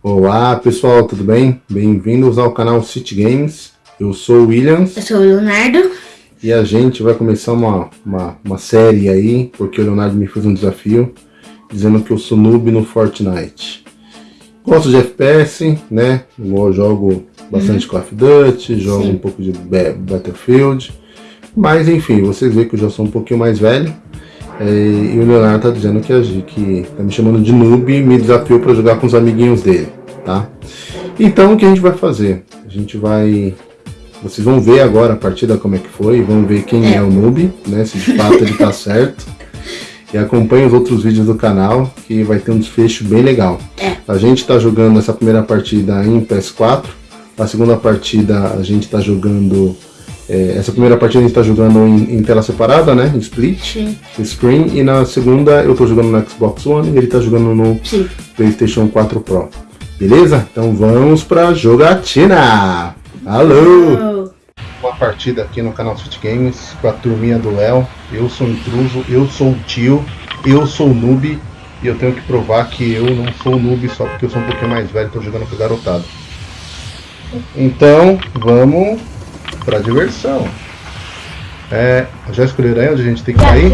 Olá pessoal, tudo bem? Bem-vindos ao canal City Games. Eu sou o Williams. Eu sou o Leonardo. E a gente vai começar uma, uma, uma série aí, porque o Leonardo me fez um desafio, dizendo que eu sou noob no Fortnite. Gosto de FPS, né? Eu jogo bastante uhum. Call of Duty, jogo Sim. um pouco de Battlefield. Mas enfim, vocês veem que eu já sou um pouquinho mais velho. É, e o Leonardo tá dizendo que, que tá me chamando de noob e me desafiou para jogar com os amiguinhos dele, tá? Então o que a gente vai fazer? A gente vai... Vocês vão ver agora a partida como é que foi, vão ver quem é, é o noob, né? Se de fato ele tá certo. E acompanhe os outros vídeos do canal, que vai ter um desfecho bem legal. É. A gente tá jogando essa primeira partida em PS4, a segunda partida a gente tá jogando é, essa primeira partida a gente está jogando em, em, tela separada, né? Em split, Sim. screen. E na segunda eu estou jogando no Xbox One e ele está jogando no Sim. PlayStation 4 Pro. Beleza? Então vamos pra jogatina! Alô! Uma partida aqui no canal Switch Games com a turminha do Léo. Eu sou intruso, eu sou o tio, eu sou noob. E eu tenho que provar que eu não sou noob só porque eu sou um pouquinho mais velho e estou jogando com o garotado. Então, vamos pra diversão. É, já escolheram aí onde a gente tem que cair?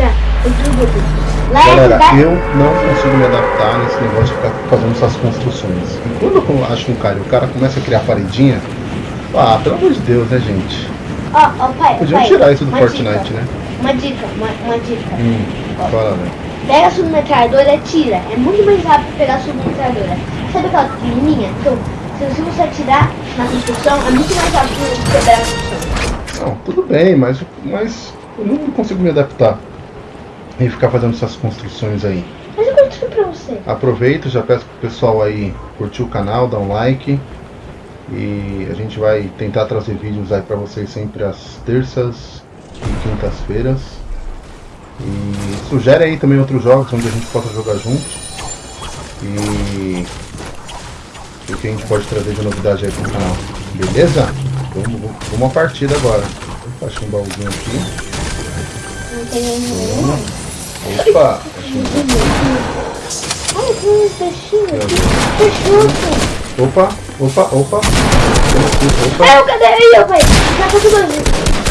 Galera, eu não consigo me adaptar nesse negócio de ficar fazendo essas construções. E quando eu acho um cara e o cara começa a criar paredinha, ah, pelo amor de Deus, né, gente? Ó, ó, pai, Podiam pai, tirar isso do Fortnite, dica, né? Uma dica, uma, uma dica. Hum, fala, né? Pega a submetralhadora e tira. É muito mais rápido pegar a submetralhadora. Sabe aquela pequenininha? Então, se você atirar na construção, é muito mais rápido quebrar a construção. Não, tudo bem, mas, mas eu não consigo me adaptar e ficar fazendo essas construções aí. Mas eu construí pra você. Aproveito, já peço pro pessoal aí curtir o canal, dar um like. E a gente vai tentar trazer vídeos aí pra vocês sempre às terças e quintas-feiras. E sugere aí também outros jogos onde a gente possa jogar junto. E o que a gente pode trazer de novidade aí pro canal. Beleza? Vamos, vamos, vamos a partida agora. Opa, achei um baúzinho aqui. Não tem nenhum. Opa, achei um Ai, um peixinho aqui. Peixinho. Opa, opa, opa. Opa. É, cadê aí, ó, pai? Já tô tudo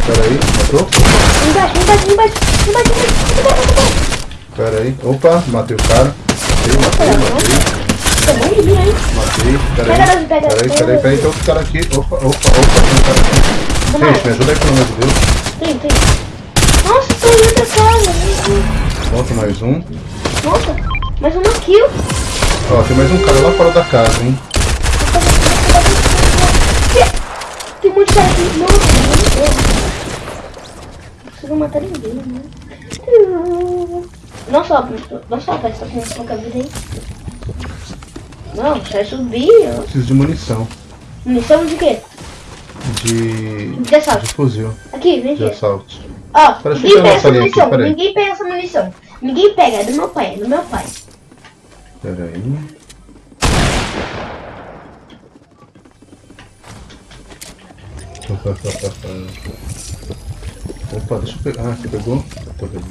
Pera aí, matou? Embaixo, embaixo, embaixo, embaixo, embaixo. Pera aí, opa, matei o cara. Matei, matei, matei. Matei, peraí. Peraí, peraí, peraí, tem outro cara aqui. Opa, opa, opa, tem um cara aqui. Gente, me ajuda aí, pelo amor de Deus. Tem, tem. Nossa, tem outra casa. Volta mais um. Nossa, mais uma kill. Ó, tem mais um cara lá fora da casa, hein. Tem um monte de cara aqui. Nossa, não consigo matar ninguém, né? Nossa, nossa, parece que tá com pouca vida aí. Não, você subir. Eu... Preciso de munição. Munição de quê? De. De assalto. De fuzil. Aqui, vem aqui. De assalto. Ó, ninguém pega essa munição. Aqui, ninguém pega essa munição. Ninguém pega, é do meu pai, é do meu pai. Pera aí. Opa, deixa eu pegar. Ah, você pegou? Tô pegando.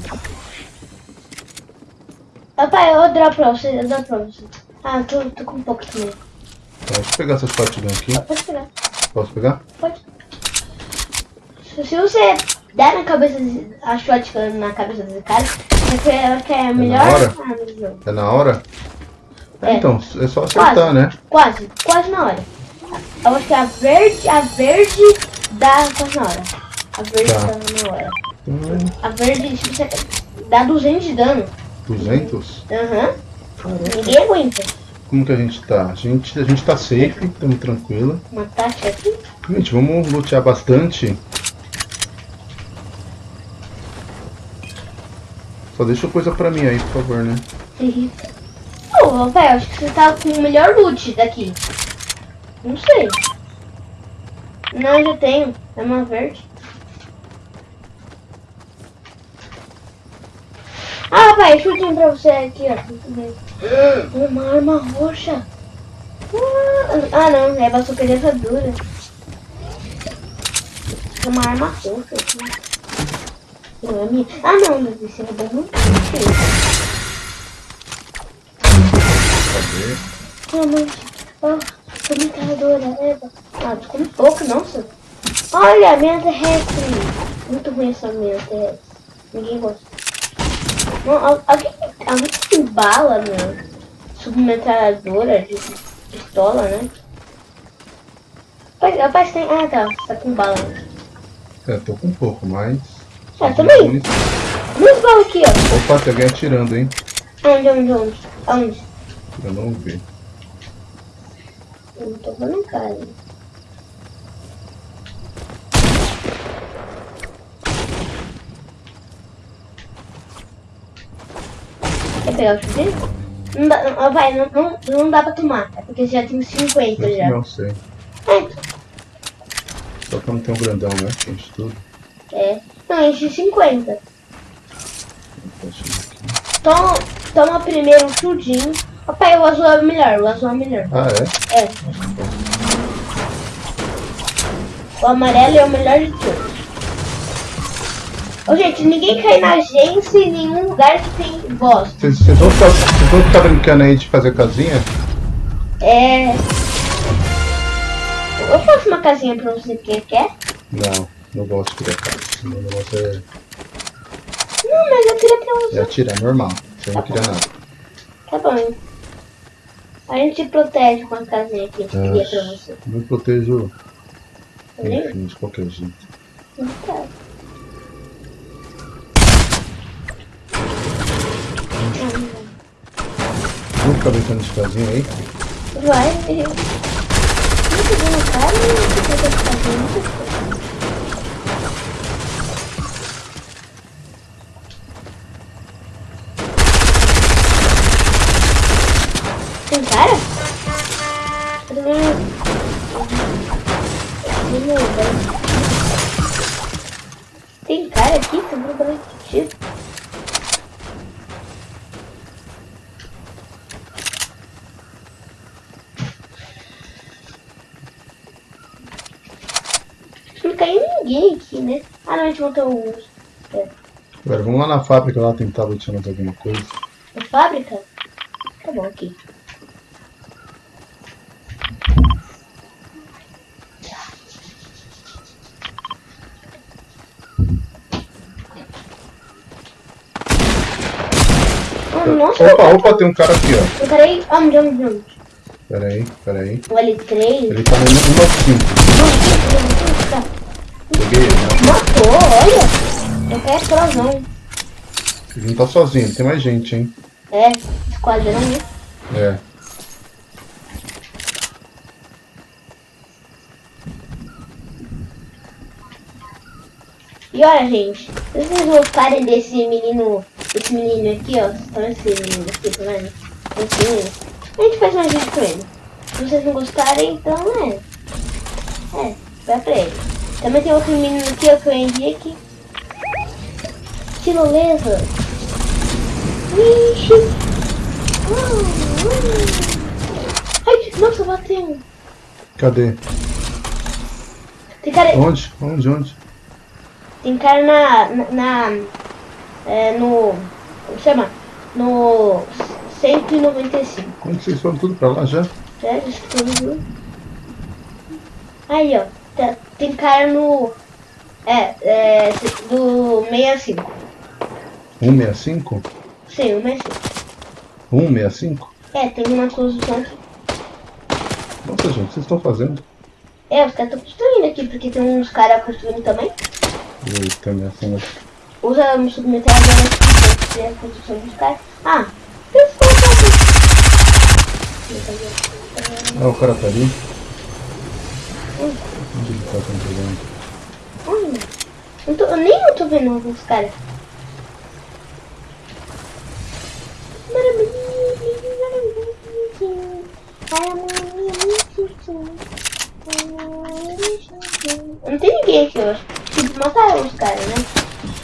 Papai, eu dou pra você, eu dou pra você. Ah, tô, tô com um pouco também. Tá, deixa eu pegar essas shotgun aqui. Pode pegar. Posso pegar? Pode. Se você der na cabeça a shotgun na cabeça desse cara, eu acho que é a melhor é na hora? Ah, é na hora? É. Então, é só acertar, quase, né? Quase, quase na hora. Eu acho que a verde, a verde dá quase na hora. A verde tá. dá na hora. Hum. A verde, se você dá 200 de dano. 200? Aham. Uhum. Ninguém aguenta. Como que a gente tá? A gente, a gente tá safe, estamos tranquilo. Uma taxa aqui? Gente, vamos lutear bastante. Só deixa coisa pra mim aí, por favor, né? Sim. Oh, velho, acho que você tá com o melhor loot daqui. Não sei. Não, já tenho. É uma verde. Pai, chutinho pra você aqui, ó. Uma arma roxa. Ah, não, é super dentadura. Uma arma roxa aqui. Não é minha. Ah, não, mas esse bom. Não mas... Oh, tô metralhadora, Eva. Ah, tô com pouco, nossa. Olha, minha terrestre. Muito ruim essa minha terrestre. Ninguém gosta. Não, alguém, alguém tem bala, meu? Submetralhadora de pistola, né? Rapaz, rapaz tem... Ah, tá. Tá com bala. É, tô com um pouco, mas... É, também. Duas balas aqui, ó. Opa, tem alguém atirando, hein? Onde, onde, onde? Aonde? Eu não vi. Eu não tô vendo cara. Quer pegar o chuveiro? Não dá, não, vai, não, não, não dá pra tomar. É porque já tem 50 já. Não sei. É, Só que eu não tenho um grandão, né? Enche tudo. é. Não, enche 50. Deixa eu ver aqui. Toma, toma primeiro um chudinho. Papai, o azul é melhor, o azul é melhor. Ah, é? É. O amarelo é o melhor de todos. Ô, gente, ninguém cai na agência em nenhum lugar que tem bosta. Vocês vocês vão ficar, vocês vão ficar brincando aí de fazer casinha? É. Eu faço uma casinha pra você que quer? Não, não gosto de criar casa. Meu negócio é, Não, mas eu queria pra é você. atirar, normal. Você não queria nada. Tá bom. A gente protege com a casinha que a gente queria pra você. Não protejo, Tá enfim, de qualquer jeito. Tá. Brincando de casinha aí? Vai. Muito bom, cara. Muito bom casinha, muito bom. Cara? Meu- Cadê meu banco? Tem cara aqui? Tá procurando tiro. Não caiu ninguém aqui, né? Ah, não, a gente montou um... É. Agora vamos lá na fábrica lá tentar lutar mais alguma coisa. Na fábrica? Tá bom, aqui. Oh, nossa, Opa, opa, tem um cara aqui, ó. eu parei. Onde, onde, onde? Pera aí, pera aí. O L3. Ele tá no 195. Né? Matou, olha. Eu quero explosão. Ele não tá sozinho, tem mais gente, hein? É, esquadrão, né? É. E olha, gente, vocês gostarem desse menino, esse menino aqui, ó, estão esse menino aqui, tá vendo? Esse menino. A gente faz mais vídeo com ele. Se vocês não gostarem, então é. É, vai pra ele. Também tem outro menino aqui, ó, que eu enviei aqui. Tirolesa. Vixe. Ah. Ai, nossa, bateu. Cadê? Tem cara, Onde? Onde? Onde? Tem cara na. na. na- é, no. Como chama? No 195. Como vocês foram tudo pra lá já? É, descobri. Aí, ó. tá- tem cara no. É, é. Do 65. 165? Sim, o 65. 165? É, tem uma construção aqui. Nossa, gente, o que vocês estão fazendo? É, os caras estão construindo aqui, porque tem uns caras construindo também. Eita, ameaçando. Usa um submetralhadora aqui fazer a construção dos caras. Ah, fazer. Ah, o cara tá ali. Onde ele tá controlando? Olha, eu, tô, nem eu tô vendo os caras. Não tem ninguém aqui, eu acho. Mataram os caras, né?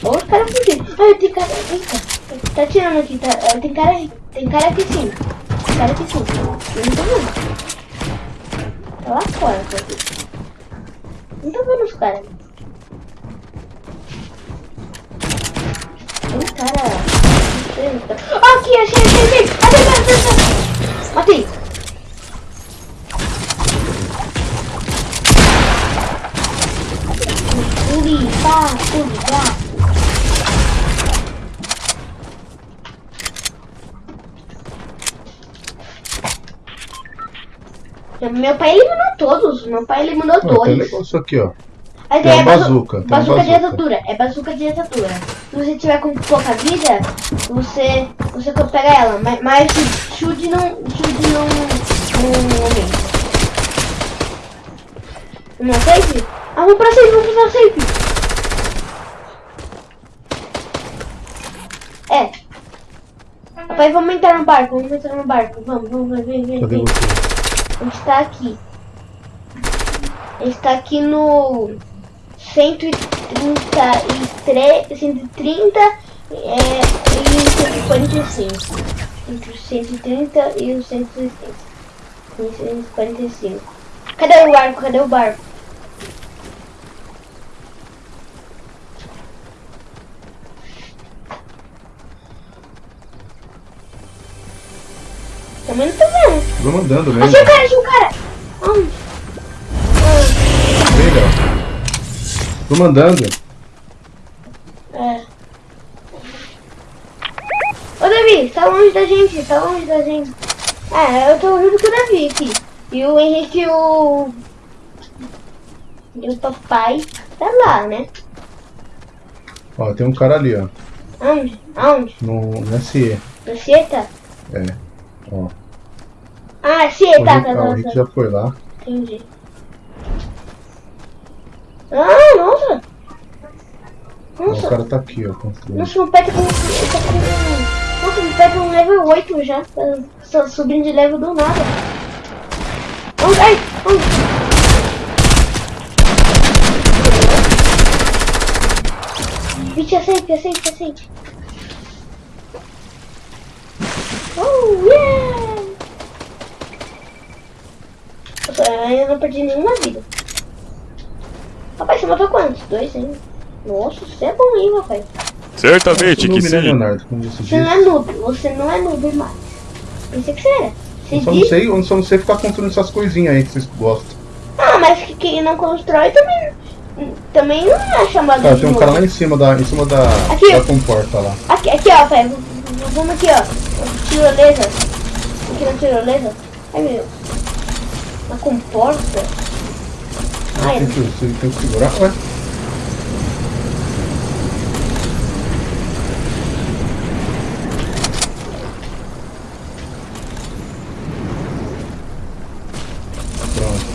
Ou os caras fugiram. Ai, tem cara. Eita, tá tirando aqui, tá, ah, tem cara aí. Tem cara aqui sim. Tem cara aqui sim. Eu não tô vendo. Tá lá fora, tá aqui. Então vamos, cara. Tem cara... Ah, aqui, achei, achei, achei. Achei, achei, achei. Matei. Puli, pá, puli, pá. Meu pai, não todos. Meu pai eliminou Ó, tem um dois. negócio aqui, ó. Aí Tem bazu- bazuca, tem Bazuca de exatura. É bazuca de exatura. Se você tiver com pouca vida, você, você pega ela. Mas, mas chute não. Chute não. Não aumenta. Não é safe? Ah, vamos pra safe, vamos pra safe. É. Papai, vamos entrar no barco, vamos entrar no barco. Vamos, vamos, vem, vem, vem. A gente tá aqui. A gente tá aqui no 133, 130 é, e 145. Entre o 130 e o 160. 145. Cadê o barco? Cadê o barco? Também não tô vendo. Vamos andando mesmo. Achei o cara, achei o cara! Onde? Léo. Vamos andando. É. Ô Davi, tá longe da gente, tá longe da gente. É, eu tô junto com o Davi aqui. E o Henrique e o. E o papai tá lá, né? Ó, tem um cara ali, ó. Aonde? Aonde? No, no SE. Você tá? É. Ó. Ah, O tá, tá, ah, tá, o Rick tá. já foi lá. Entendi. Ah, nossa! Ó, o Nossa, cara tá aqui, ó. construindo. nossa, meu pé tá com. Tá com nossa, meu pé tá com level 8 já. Tá só subindo de level do nada. Onde? Ai, onde? Vixe, aceite, aceite, aceite. Oh, yeah! Nossa, eu não perdi nenhuma vida. Você matou quantos? Dois ainda. Nossa, você é bom, hein, papai? Certamente que né, sim. Leonardo? Você Você não é noob, você não é noob mais. Pensei que você era. Você Eu só não sei, eu só não sei ficar construindo essas coisinhas aí que vocês gostam. Ah, mas que quem não constrói também, também não é chamado Tá, de tem um noob. cara lá em cima da, em cima da, Aqui. da comporta lá. Aqui, aqui, ó, pai. Vamos aqui, ó. Tirolesa. Aqui na tirolesa. Ai, meu. Na comporta. Tem que, tem que segurar. Ué, pronto.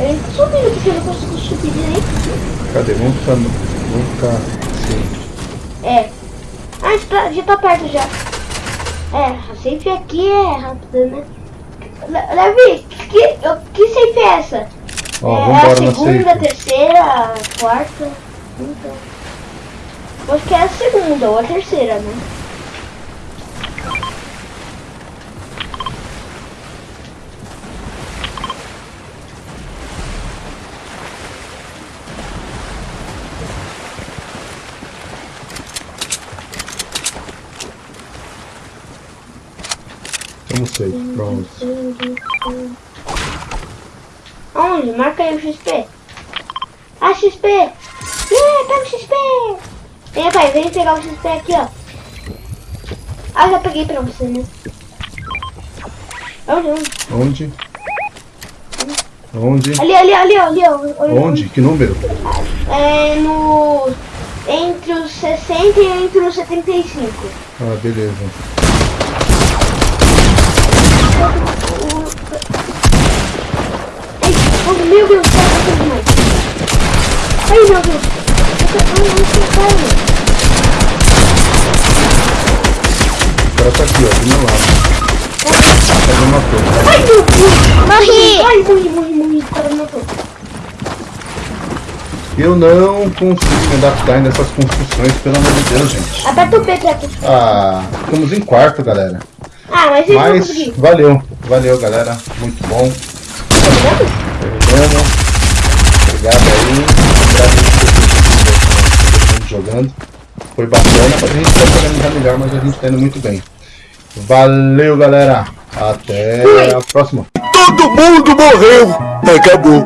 ele subindo porque eu não consigo subir direito. Cadê? Vamos ficar. Vamos ficar assim. É. Ah, já tá, já tá perto já. É, a safe aqui é rápida, né? Le- Levi, que, que safe é essa? Ó, é a na segunda, safe. terceira, quarta, quinta. Acho que é a segunda ou a terceira, né? Vamos safe. Pronto. Onde? Marca aí o XP. Ah, XP! Yeah, pega o XP! Vem, pai, vem pegar o XP aqui, ó. Ah, já peguei pra você, né? Onde, onde? Onde? Onde? Ali, ali, ali, ali, ó. Olha, Onde? Que número? É no... Entre os 60 e entre os 75. Ah, beleza. Ai, oh, meu Deus, tá passando demais. Ai, meu Deus. Ai. O cara tá aqui, ó, do meu lado. Ai, meu Deus. Morri! Ai, morri, morri, morri. O cara me matou. Eu não consigo me adaptar nessas construções, pelo amor de Deus, gente. Aperta o P pra tu. Ah, ficamos em quarto, galera. Ah, mas vão Mas conseguir. valeu, valeu, galera. Muito bom. Tá? Terminamos. Obrigado aí. Mundo jogando. Foi bacana, a gente pode organizar melhor, mas a gente tá indo muito bem. Valeu, galera. Até a próxima. Todo mundo morreu. Acabou.